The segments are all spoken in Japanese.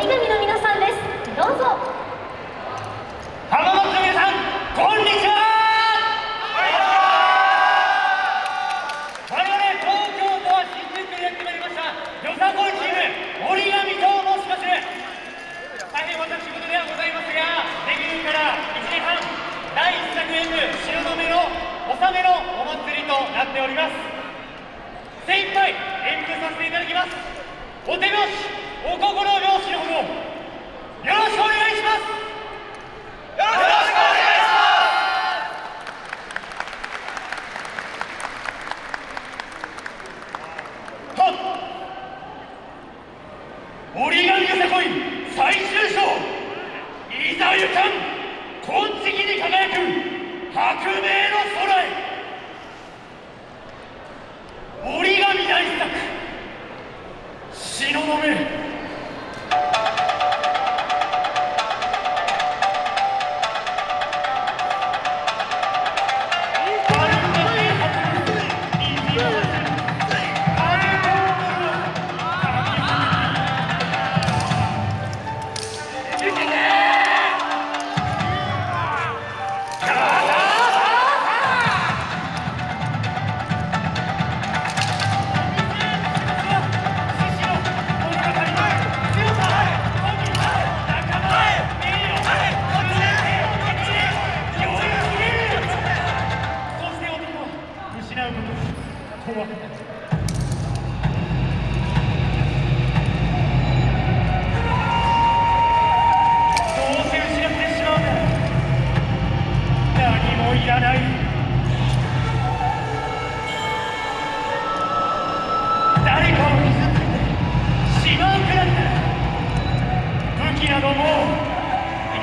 折り紙の皆さんです。どうぞ。浜松の皆さんこんにちは。我々東京都は新宿でやってまいりましたよさこいチーム折り紙と申します。大変私事ではございますがデビューから1年半第1作演舞汐留の納めのお祭りとなっております。精一杯演舞させていただきます。お手拍子。お心拍子のほどよろしくお願いします。よろしくお願いします。はっ。折り紙よさこい最終章。いざゆかん金色に輝く白明の空。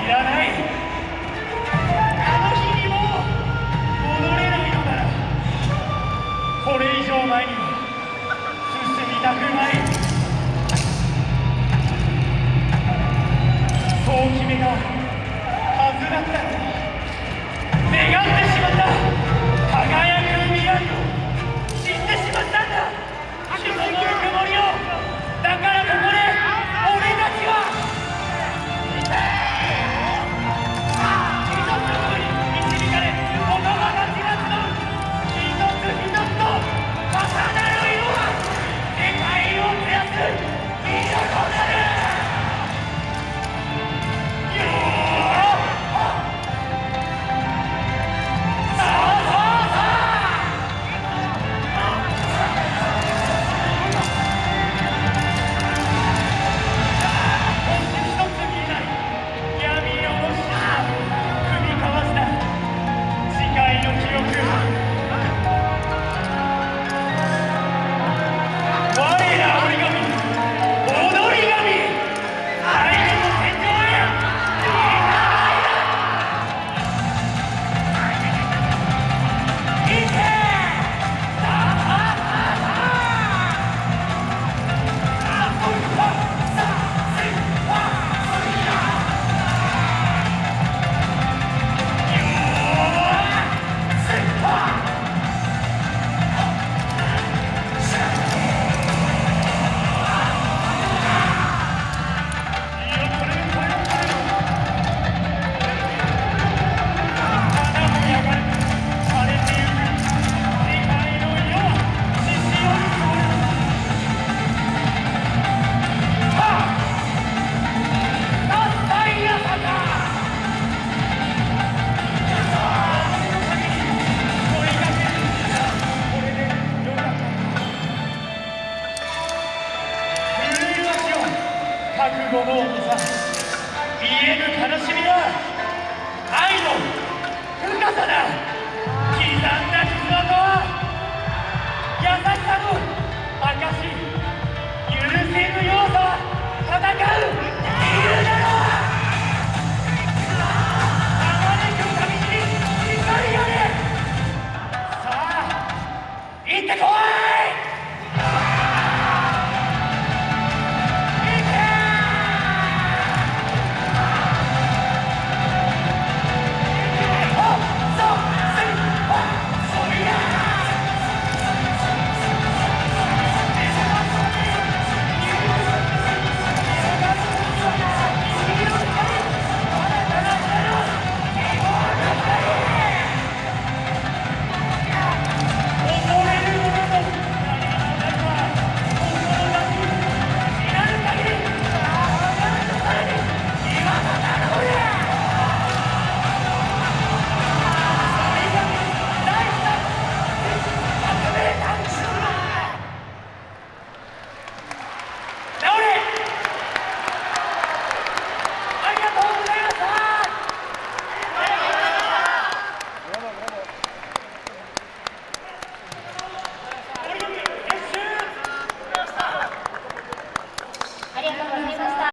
Obrigado, hein?